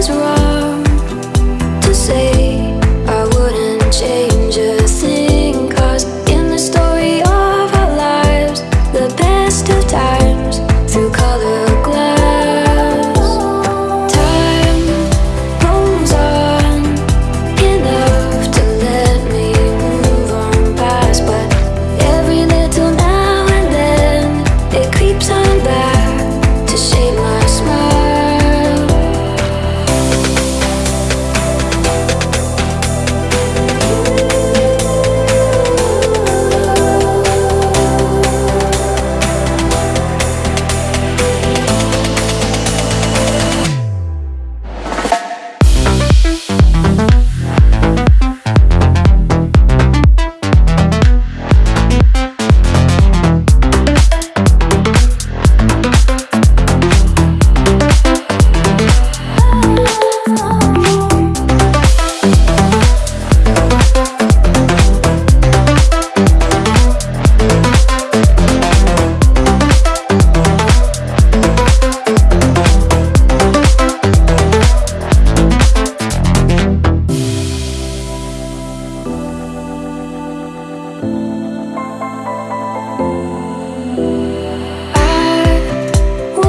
was wrong.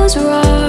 was wrong.